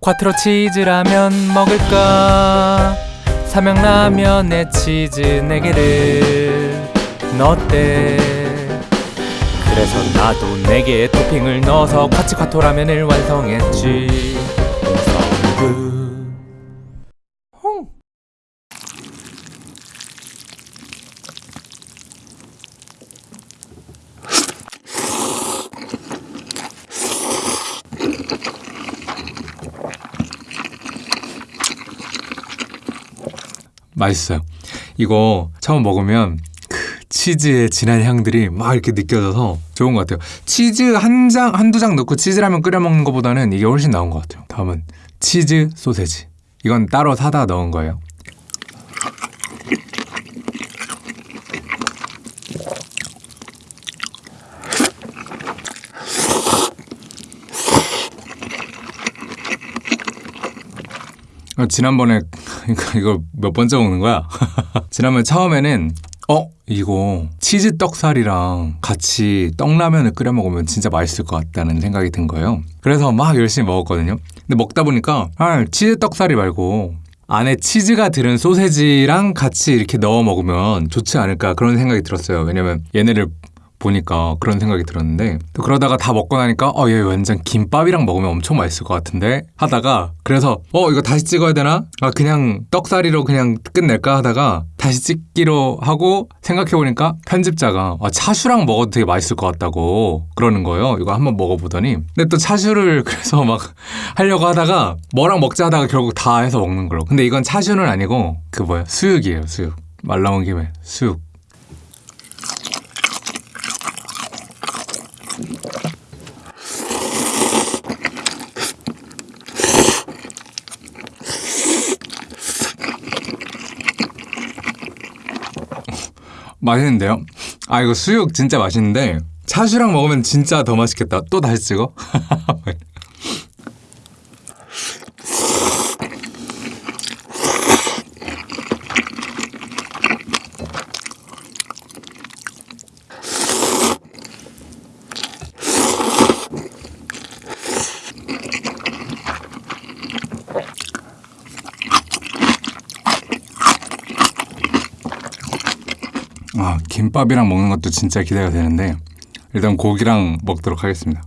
콰트로 치즈라면 먹을까? 삼양라면에 치즈 네 개를. 넣었대 그래서 나도 네 개의 토핑을 넣어서 콰치콰토 라면을 완성했지 맛있어요. 이거 처음 먹으면 그 치즈의 진한 향들이 막 이렇게 느껴져서 좋은 것 같아요. 치즈 한 장, 한두 장 넣고 치즈라면 끓여 먹는 것보다는 이게 훨씬 나은 것 같아요. 다음은 치즈 소세지. 이건 따로 사다 넣은 거예요. 어, 지난번에 그러니까 이거 몇 번째 먹는 거야? 지난번 처음에는 어 이거 치즈 떡살이랑 같이 떡라면을 끓여 먹으면 진짜 맛있을 것 같다는 생각이 든 거예요. 그래서 막 열심히 먹었거든요. 근데 먹다 보니까 아 치즈 떡살이 말고 안에 치즈가 들은 소세지랑 같이 이렇게 넣어 먹으면 좋지 않을까 그런 생각이 들었어요. 왜냐면 얘네를 보니까 그런 생각이 들었는데 또 그러다가 다 먹고 나니까 어 얘 완전 김밥이랑 먹으면 엄청 맛있을 것 같은데 하다가 그래서 어 이거 다시 찍어야 되나? 아 그냥 떡사리로 그냥 끝낼까? 하다가 다시 찍기로 하고 생각해보니까 편집자가 아, 차슈랑 먹어도 되게 맛있을 것 같다고 그러는 거예요. 이거 한번 먹어보더니. 근데 또 차슈를 그래서 막 하려고 하다가 뭐랑 먹자 하다가 결국 다 해서 먹는 걸로. 근데 이건 차슈는 아니고 그 뭐야? 수육이에요 수육. 말 나온 김에 수육 맛있는데요? 아 이거 수육 진짜 맛있는데 차슈랑 먹으면 진짜 더 맛있겠다. 또 다시 찍어? 아, 김밥이랑 먹는 것도 진짜 기대가 되는데 일단 고기랑 먹도록 하겠습니다.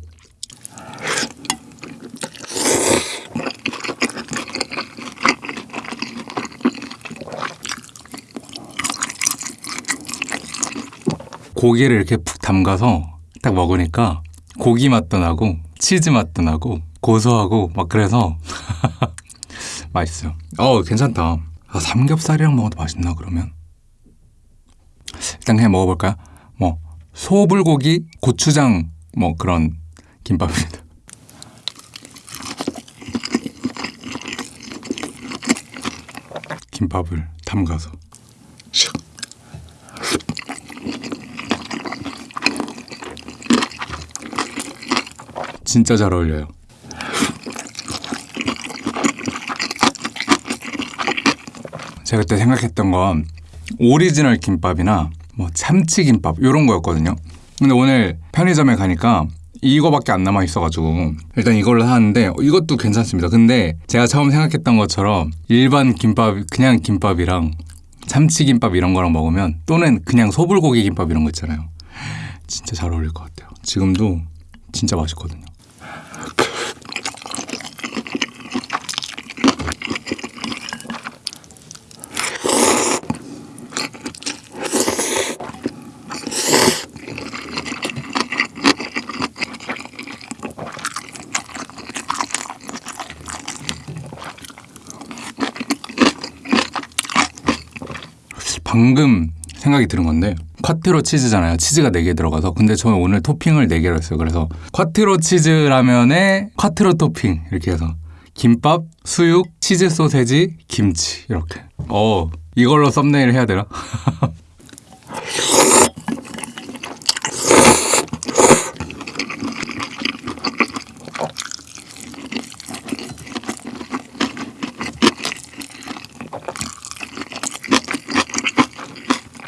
고기를 이렇게 푹 담가서 딱 먹으니까 고기 맛도 나고 치즈 맛도 나고 고소하고 막 그래서 맛있어요. 어 괜찮다. 아, 삼겹살이랑 먹어도 맛있나 그러면? 일단 그냥 먹어볼까요? 뭐 소불고기, 고추장 뭐 그런 김밥입니다. 김밥을 담가서 샥. 진짜 잘 어울려요. 제가 그때 생각했던 건 오리지널 김밥이나 뭐 참치김밥 이런 거였거든요. 근데 오늘 편의점에 가니까 이거밖에 안 남아 있어가지고 일단 이걸로 사는데 이것도 괜찮습니다. 근데 제가 처음 생각했던 것처럼 일반 김밥 그냥 김밥이랑 참치김밥 이런 거랑 먹으면 또는 그냥 소불고기 김밥 이런 거 있잖아요. 진짜 잘 어울릴 것 같아요. 지금도 진짜 맛있거든요. 방금 생각이 드는 건데 콰트로 치즈잖아요. 치즈가 4개 들어가서 근데 저는 오늘 토핑을 4개로 했어요. 그래서 콰트로 치즈 라면에 콰트로 토핑 이렇게 해서 김밥, 수육, 치즈 소세지, 김치 이렇게 어 이걸로 썸네일 해야 되나?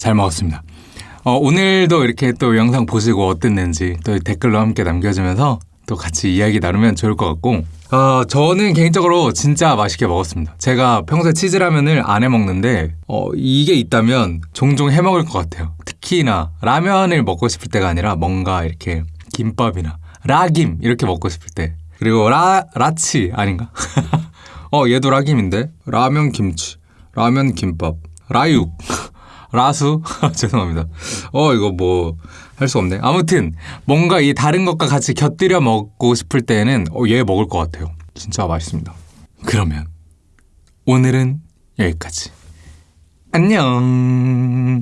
잘 먹었습니다. 어, 오늘도 이렇게 또 영상 보시고 어땠는지 또 댓글로 함께 남겨주면서 또 같이 이야기 나누면 좋을 것 같고 어, 저는 개인적으로 진짜 맛있게 먹었습니다. 제가 평소에 치즈라면을 안 해 먹는데 어, 이게 있다면 종종 해 먹을 것 같아요. 특히나 라면을 먹고 싶을 때가 아니라 뭔가 이렇게 김밥이나 라김 이렇게 먹고 싶을 때 그리고 라 라치 아닌가? 어 얘도 라김인데 라면 김치 라면 김밥 라육 라수 죄송합니다. 어 이거 뭐 할 수 없네. 아무튼 뭔가 이 다른 것과 같이 곁들여 먹고 싶을 때는 어, 얘 먹을 것 같아요. 진짜 맛있습니다. 그러면 오늘은 여기까지. 안녕.